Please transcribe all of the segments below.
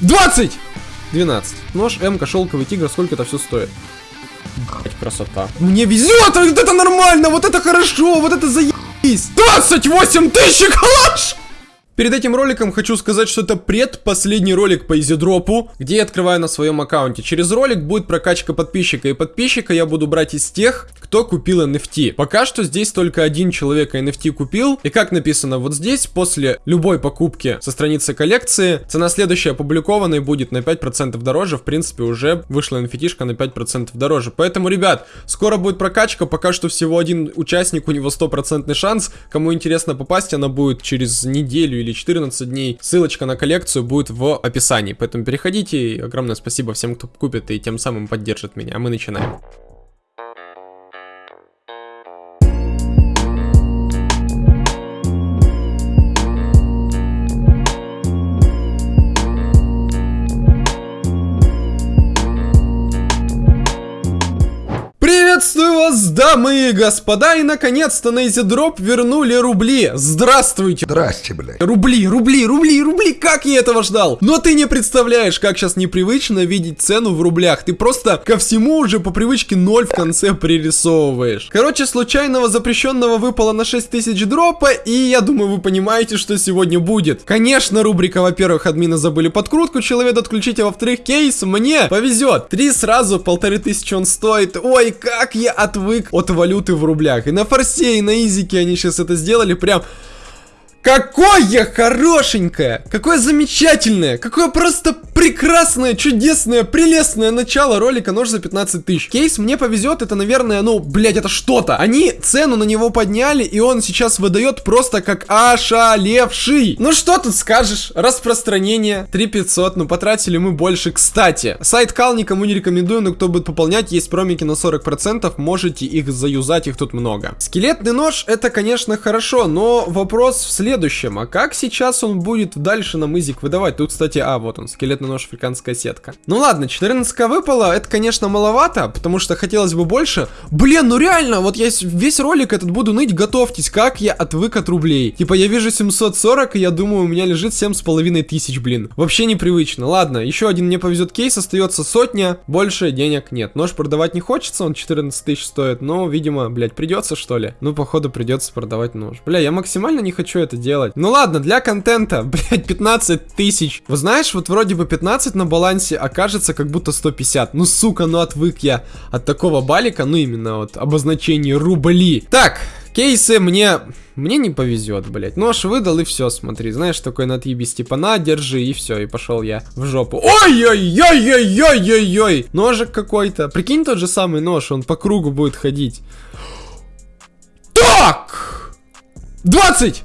20! 12. Нож, М, шелковый тигр, сколько это все стоит? Блять, красота. Мне везет, вот это нормально, вот это хорошо, вот это заебись. 28 тысяч калаш! Перед этим роликом хочу сказать, что это предпоследний ролик по изидропу, где я открываю на своем аккаунте. Через ролик будет прокачка подписчика, и подписчика я буду брать из тех, кто купил NFT. Пока что здесь только один человек NFT купил, и как написано вот здесь, после любой покупки со страницы коллекции, цена следующая опубликованной будет на 5% дороже, в принципе уже вышла NFT на 5% дороже. Поэтому, ребят, скоро будет прокачка, пока что всего один участник, у него стопроцентный шанс, кому интересно попасть, она будет через неделю или или 14 дней. Ссылочка на коллекцию будет в описании, поэтому переходите. огромное спасибо всем, кто купит и тем самым поддержит меня. А мы начинаем. Дамы и господа, и наконец-то на EasyDrop вернули рубли. Здравствуйте. Здрасте, блядь. Рубли, рубли, рубли, рубли, как я этого ждал. Но ты не представляешь, как сейчас непривычно видеть цену в рублях. Ты просто ко всему уже по привычке ноль в конце пририсовываешь. Короче, случайного запрещенного выпало на 6000 дропа, и я думаю, вы понимаете, что сегодня будет. Конечно, рубрика, во-первых, админы забыли подкрутку человек отключить, а во-вторых, кейс мне повезет. Три сразу, полторы тысячи он стоит. Ой, как я отвык от валюты в рублях. И на форсе, и на изике они сейчас это сделали прям... Какое хорошенькое, какое замечательное, какое просто прекрасное, чудесное, прелестное начало ролика нож за 15 тысяч. Кейс мне повезет, это, наверное, ну, блядь, это что-то. Они цену на него подняли, и он сейчас выдает просто как ошалевший. Ну что тут скажешь? Распространение 3500, ну потратили мы больше. Кстати, сайт Кал никому не рекомендую, но кто будет пополнять, есть промики на 40%, можете их заюзать, их тут много. Скелетный нож, это, конечно, хорошо, но вопрос в следующем. А как сейчас он будет дальше нам изик выдавать? Тут, кстати, а, вот он, скелетный нож, африканская сетка. Ну ладно, 14к выпало, это, конечно, маловато, потому что хотелось бы больше. Блин, ну реально, вот я весь ролик этот буду ныть, готовьтесь, как я отвык от рублей. Типа, я вижу 740, и я думаю, у меня лежит 7,5 тысяч, блин. Вообще непривычно. Ладно, еще один мне повезет кейс, остается сотня, больше денег нет. Нож продавать не хочется, он 14 тысяч стоит, но, видимо, блядь, придется, что ли? Ну, походу, придется продавать нож. Бля, я максимально не хочу это делать. Ну ладно, для контента, блядь, 15 тысяч. Вы знаешь, вот вроде бы 15 на балансе окажется как будто 150. Ну, сука, ну отвык я от такого балика, ну именно вот обозначение рубли. Так, кейсы мне... Мне не повезет, блядь. Нож выдал и все, смотри. Знаешь, такой на отъебись, типа, на, держи, и все, и пошел я в жопу. Ой-ой-ой-ой-ой-ой-ой! Ножик какой-то. Прикинь, тот же самый нож, он по кругу будет ходить. Так! 20!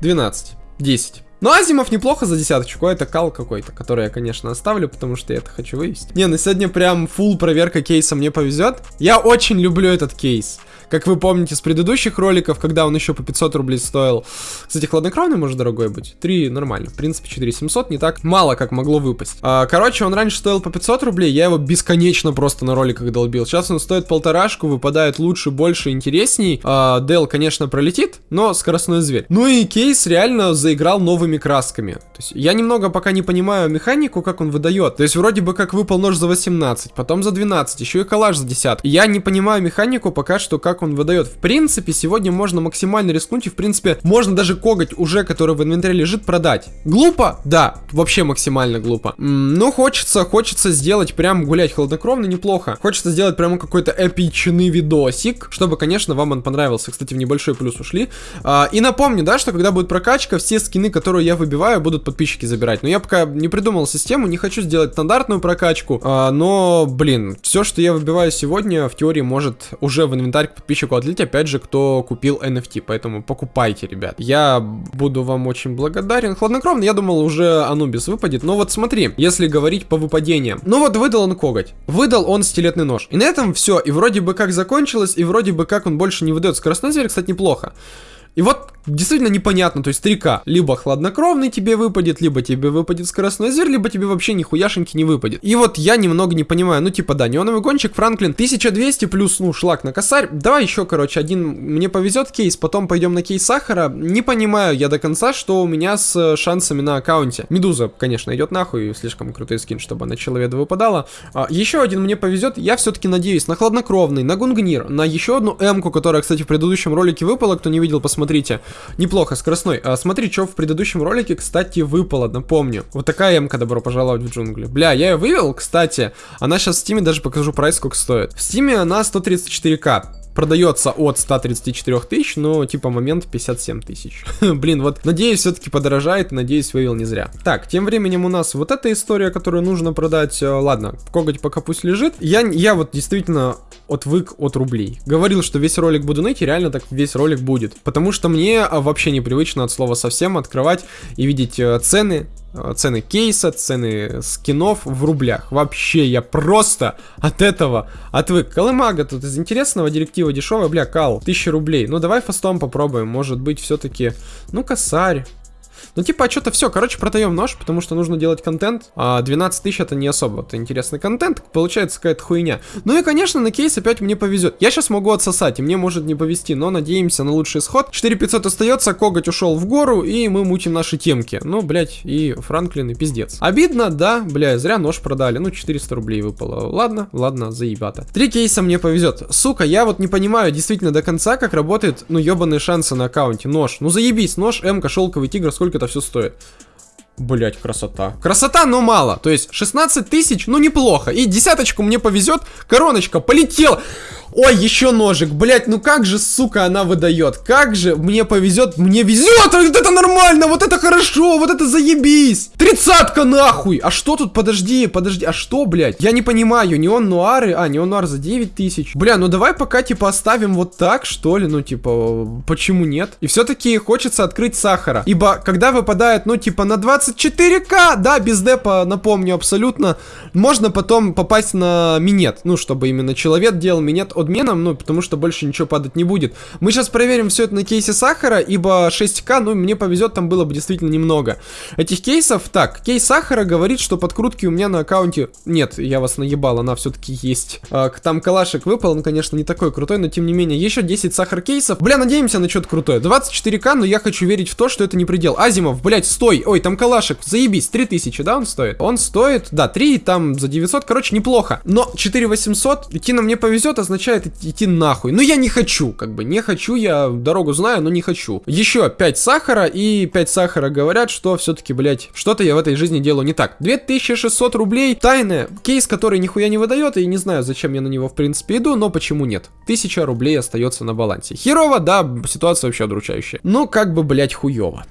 12, 10. Но Азимов неплохо за десяточку, это кал какой-то, который я, конечно, оставлю, потому что я это хочу вывести. Не, на сегодня прям full проверка кейса мне повезет. Я очень люблю этот кейс. Как вы помните с предыдущих роликов, когда он еще по 500 рублей стоил. Кстати, хладнокровный может дорогой быть. 3 нормально. В принципе, 4700 не так мало, как могло выпасть. А, короче, он раньше стоил по 500 рублей, я его бесконечно просто на роликах долбил. Сейчас он стоит полторашку, выпадает лучше, больше, интересней. А, Дел, конечно, пролетит, но скоростной зверь. Ну и кейс реально заиграл новыми красками. То есть я немного пока не понимаю механику, как он выдает. То есть вроде бы как выпал нож за 18, потом за 12, еще и коллаж за 10. Я не понимаю механику пока что, как как он выдает. В принципе, сегодня можно максимально рискнуть, и в принципе, можно даже коготь уже, который в инвентаре лежит, продать. Глупо? Да, вообще максимально глупо. Но хочется, хочется сделать прям гулять хладнокровно неплохо. Хочется сделать прямо какой-то эпичный видосик, чтобы, конечно, вам он понравился. Кстати, в небольшой плюс ушли. А, и напомню, да, что когда будет прокачка, все скины, которые я выбиваю, будут подписчики забирать. Но я пока не придумал систему, не хочу сделать стандартную прокачку, а, но, блин, все, что я выбиваю сегодня, в теории может уже в инвентарь подписчику отлить, опять же, кто купил NFT, поэтому покупайте, ребят. Я буду вам очень благодарен. Хладнокровно, я думал, уже Анубис выпадет, но вот смотри, если говорить по выпадениям. Ну вот, выдал он коготь, выдал он стилетный нож. И на этом все, и вроде бы как закончилось, и вроде бы как он больше не выдает. Скоростной зверь, кстати, неплохо. И вот действительно непонятно, то есть 3К. Либо хладнокровный тебе выпадет, либо тебе выпадет скоростной зверь, либо тебе вообще нихуяшеньки не выпадет. И вот я немного не понимаю, ну типа да, неоновый гонщик, Франклин, 1200 плюс, ну, шлак на косарь. Давай еще, короче, один мне повезет кейс, потом пойдем на кейс сахара. Не понимаю я до конца, что у меня с шансами на аккаунте. Медуза, конечно, идет нахуй, слишком крутой скин, чтобы она человеку выпадала. А, еще один мне повезет, я все-таки надеюсь на хладнокровный, на гунгнир, на еще одну М-ку, которая, кстати, в предыдущем ролике выпала, кто не видел, посмотрите. Неплохо, скоростной. А, смотри, что в предыдущем ролике, кстати, выпало, напомню. Вот такая М-ка, добро пожаловать в джунгли. Бля, я ее вывел, кстати. Она сейчас в стиме, даже покажу прайс, сколько стоит. В стиме она 134к продается от 134 тысяч, но типа момент 57 тысяч. Блин, вот надеюсь все-таки подорожает, надеюсь вывел не зря. Так, тем временем у нас вот эта история, которую нужно продать. Э, ладно, коготь пока пусть лежит. Я, я вот действительно отвык от рублей. Говорил, что весь ролик буду ныть, и реально так весь ролик будет. Потому что мне а, вообще непривычно от слова совсем открывать и видеть э, цены Э, цены кейса, цены скинов в рублях. Вообще, я просто от этого отвык. Колымага тут из интересного, директива дешевая, бля, кал, 1000 рублей. Ну, давай фастом попробуем, может быть, все-таки, ну, косарь. Ну, типа, а что-то все, короче, продаем нож, потому что нужно делать контент. А 12 тысяч это не особо это интересный контент, получается какая-то хуйня. Ну и, конечно, на кейс опять мне повезет. Я сейчас могу отсосать, и мне может не повезти, но надеемся на лучший исход. 4500 остается, коготь ушел в гору, и мы мутим наши темки. Ну, блять, и Франклин, и пиздец. Обидно, да, бля, зря нож продали. Ну, 400 рублей выпало. Ладно, ладно, заебато. Три кейса мне повезет. Сука, я вот не понимаю действительно до конца, как работает, ну, ебаные шансы на аккаунте. Нож. Ну, заебись, нож, М, шелковый тигр, сколько это это все стоит. Блять, красота. Красота, но мало. То есть 16 тысяч, ну неплохо. И десяточку мне повезет, короночка полетела. Ой, еще ножик. Блять, ну как же, сука, она выдает. Как же мне повезет, мне везет. Вот это нормально, вот это хорошо, вот это заебись. Тридцатка нахуй. А что тут, подожди, подожди, а что, блять? Я не понимаю, не он нуары, а, не он нуар за 9 тысяч. Бля, ну давай пока, типа, оставим вот так, что ли, ну, типа, почему нет? И все-таки хочется открыть сахара. Ибо, когда выпадает, ну, типа, на 24к, да, без депа, напомню, абсолютно, можно потом попасть на минет. Ну, чтобы именно человек делал минет от подменам, ну, потому что больше ничего падать не будет. Мы сейчас проверим все это на кейсе сахара, ибо 6к, ну, мне повезет, там было бы действительно немного. Этих кейсов, так, кейс сахара говорит, что подкрутки у меня на аккаунте... Нет, я вас наебал, она все-таки есть. А, там калашик выпал, он, конечно, не такой крутой, но тем не менее, еще 10 сахар кейсов. Бля, надеемся на что-то крутое. 24к, но я хочу верить в то, что это не предел. Азимов, блять, стой! Ой, там калашик, заебись, 3000, да, он стоит? Он стоит, да, 3, там за 900, короче, неплохо. Но 4800, идти на мне повезет, означает идти нахуй. Но я не хочу, как бы, не хочу, я дорогу знаю, но не хочу. Еще 5 сахара, и 5 сахара говорят, что все-таки, блядь, что-то я в этой жизни делаю не так. 2600 рублей, тайная, кейс, который нихуя не выдает, и не знаю, зачем я на него, в принципе, иду, но почему нет. 1000 рублей остается на балансе. Херово, да, ситуация вообще удручающая. Ну, как бы, блядь, хуево.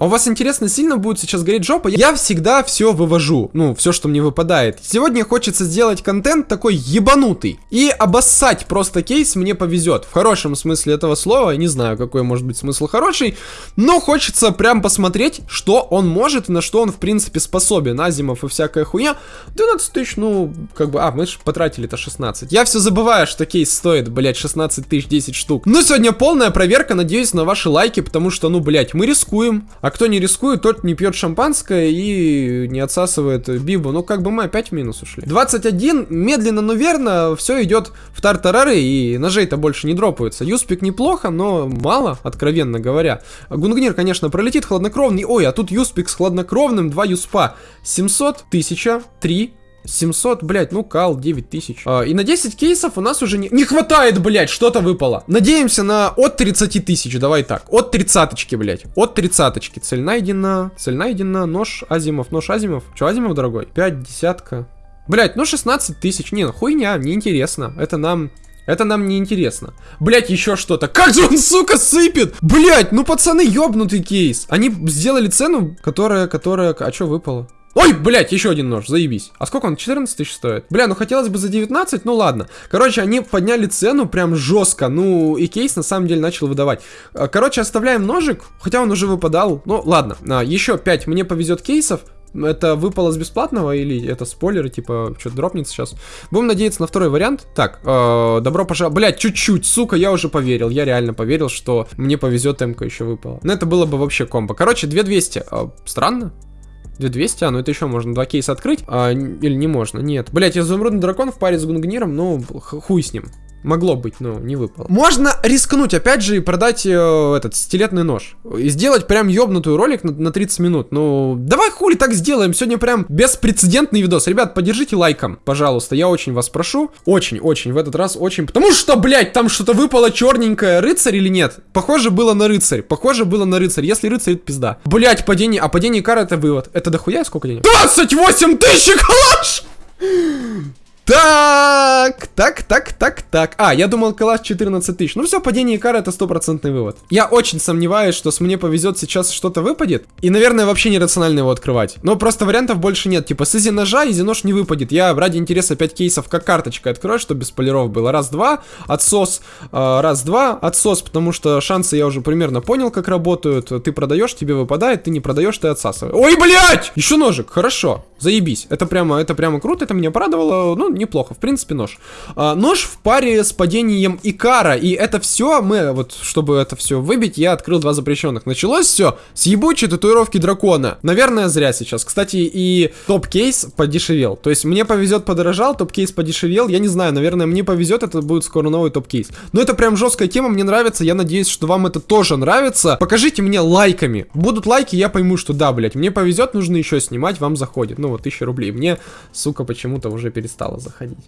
А у вас интересно, сильно будет сейчас гореть жопа? Я всегда все вывожу, ну, все, что мне выпадает. Сегодня хочется сделать контент такой ебанутый. И обоссать просто кейс мне повезет. В хорошем смысле этого слова, не знаю, какой может быть смысл хороший, но хочется прям посмотреть, что он может на что он, в принципе, способен. Азимов и всякая хуйня. 12 тысяч, ну, как бы, а, мы же потратили-то 16. Я все забываю, что кейс стоит, блядь, 16 тысяч 10 штук. Ну, сегодня полная проверка, надеюсь на ваши лайки, потому что, ну, блядь, мы рискуем. А а кто не рискует, тот не пьет шампанское и не отсасывает бибу. Ну, как бы мы опять в минус ушли. 21, медленно, но верно, все идет в тартарары, и ножей-то больше не дропаются. Юспик неплохо, но мало, откровенно говоря. Гунгнир, конечно, пролетит хладнокровный. Ой, а тут Юспик с хладнокровным, 2 Юспа. 700, 1000, 3, 700, блядь, ну кал, 9000. А, и на 10 кейсов у нас уже не, не хватает, блядь, что-то выпало. Надеемся на от 30 тысяч, давай так. От тридцаточки, блядь. От тридцаточки. Цель найдена, цель найдена, нож Азимов, нож Азимов. Че, Азимов, дорогой? 5 десятка. Блять, ну 16 тысяч. Не, ну хуйня, неинтересно. Это нам... Это нам не интересно. Блять, еще что-то. Как же он, сука, сыпет? Блять, ну пацаны, ёбнутый кейс. Они сделали цену, которая, которая... А что выпало? Ой, блядь, еще один нож, заебись. А сколько он? 14 тысяч стоит? Бля, ну хотелось бы за 19, ну ладно. Короче, они подняли цену прям жестко. Ну, и кейс на самом деле начал выдавать. А, короче, оставляем ножик, хотя он уже выпадал. Ну, ладно. А, еще 5 мне повезет кейсов. Это выпало с бесплатного или это спойлеры, типа, что-то дропнется сейчас? Будем надеяться на второй вариант. Так, э, добро пожаловать. Блять, чуть-чуть, сука, я уже поверил. Я реально поверил, что мне повезет МК еще выпало. Но это было бы вообще комбо. Короче, 2200. Э, странно. 2200, а, ну это еще можно два кейса открыть. А, или не можно? Нет. Блять, изумрудный дракон в паре с Гунгниром, ну, хуй с ним. Могло быть, но не выпало. Можно рискнуть, опять же, и продать э, этот стилетный нож. И сделать прям ёбнутую ролик на, на 30 минут. Ну, давай хули так сделаем. Сегодня прям беспрецедентный видос. Ребят, поддержите лайком, пожалуйста. Я очень вас прошу. Очень-очень, в этот раз очень. Потому что, блядь, там что-то выпало черненькое. Рыцарь или нет? Похоже было на рыцарь. Похоже было на рыцарь. Если рыцарь, это пизда. Блядь, падение. А падение кара это вывод. Это дохуя сколько денег? 28 тысяч калаш! Так, так, так, так, так. А, я думал, класс 14 тысяч. Ну все, падение Икара это стопроцентный вывод. Я очень сомневаюсь, что с мне повезет сейчас что-то выпадет. И, наверное, вообще нерационально его открывать. Но просто вариантов больше нет. Типа, с изи ножа изи нож не выпадет. Я ради интереса 5 кейсов как карточкой открою, чтобы без полиров было. Раз-два, отсос, э, раз-два, отсос, потому что шансы я уже примерно понял, как работают. Ты продаешь, тебе выпадает, ты не продаешь, ты отсасываешь. Ой, блядь! Еще ножик, хорошо, заебись. Это прямо, это прямо круто, это меня порадовало. Ну, неплохо. В принципе, нож. А, нож в паре с падением Икара. И это все мы, вот, чтобы это все выбить, я открыл два запрещенных. Началось все с ебучей татуировки дракона. Наверное, зря сейчас. Кстати, и топ-кейс подешевел. То есть мне повезет, подорожал, топ-кейс подешевел. Я не знаю, наверное, мне повезет, это будет скоро новый топ-кейс. Но это прям жесткая тема, мне нравится. Я надеюсь, что вам это тоже нравится. Покажите мне лайками. Будут лайки, я пойму, что да, блять, мне повезет, нужно еще снимать, вам заходит. Ну вот, 1000 рублей. Мне, сука, почему-то уже перестало заходить.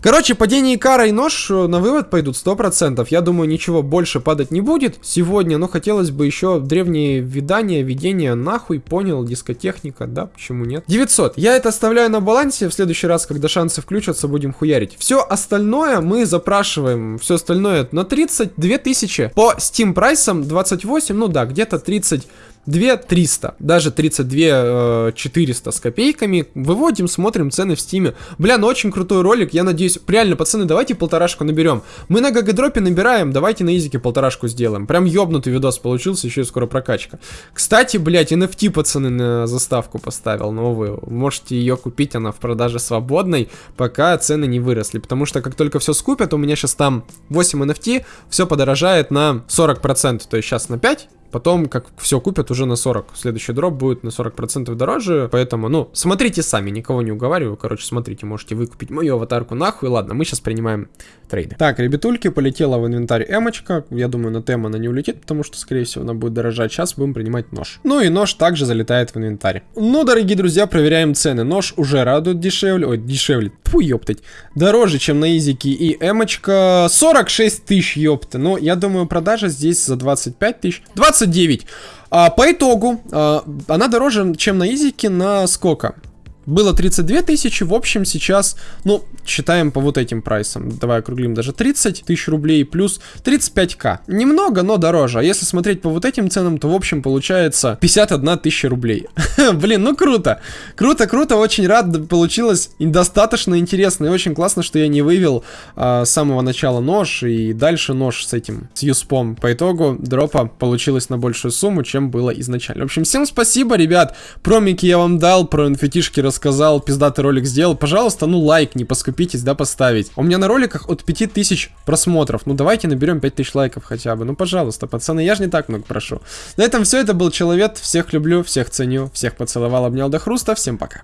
Короче, падение Икара и нож э, на вывод пойдут 100%. Я думаю, ничего больше падать не будет сегодня, но хотелось бы еще древние видания, видения нахуй, понял, дискотехника, да, почему нет? 900. Я это оставляю на балансе, в следующий раз, когда шансы включатся, будем хуярить. Все остальное мы запрашиваем, все остальное на 32 тысячи. По Steam прайсам 28, ну да, где-то 30 2 300, даже 32 400 э, с копейками. Выводим, смотрим цены в стиме. Бля, ну очень крутой ролик, я надеюсь. Реально, пацаны, давайте полторашку наберем. Мы на GGDrop е набираем, давайте на изике полторашку сделаем. Прям ёбнутый видос получился, еще и скоро прокачка. Кстати, блядь, NFT, пацаны, на заставку поставил новую. Можете ее купить, она в продаже свободной, пока цены не выросли. Потому что как только все скупят, у меня сейчас там 8 NFT, все подорожает на 40%. То есть сейчас на 5, Потом, как все купят, уже на 40. Следующий дроп будет на 40% дороже. Поэтому, ну, смотрите сами, никого не уговариваю. Короче, смотрите, можете выкупить мою аватарку нахуй. Ладно, мы сейчас принимаем трейды. Так, ребятульки, полетела в инвентарь эмочка. Я думаю, на тему она не улетит, потому что, скорее всего, она будет дорожать. Сейчас будем принимать нож. Ну и нож также залетает в инвентарь. Ну, дорогие друзья, проверяем цены. Нож уже радует дешевле. Ой, дешевле. Фу, ёптать. Дороже, чем на изике и эмочка. 46 тысяч, ёпты. Но я думаю, продажа здесь за 25 тысяч. 20 29. А, по итогу, а, она дороже, чем на Изике на сколько? Было 32 тысячи, в общем сейчас, ну, считаем по вот этим прайсам. Давай округлим даже 30 тысяч рублей плюс 35к. Немного, но дороже. А если смотреть по вот этим ценам, то в общем получается 51 тысяча рублей. Блин, ну круто. Круто, круто, очень рад. Получилось достаточно интересно и очень классно, что я не вывел а, с самого начала нож и дальше нож с этим, с юспом. По итогу дропа получилось на большую сумму, чем было изначально. В общем, всем спасибо, ребят. Промики я вам дал, про инфетишки рассказал, пиздатый ролик сделал. Пожалуйста, ну лайк, не поскупите поскупитесь, да, поставить. У меня на роликах от 5000 просмотров. Ну, давайте наберем 5000 лайков хотя бы. Ну, пожалуйста, пацаны, я же не так много прошу. На этом все, это был Человек. Всех люблю, всех ценю, всех поцеловал, обнял до хруста. Всем пока.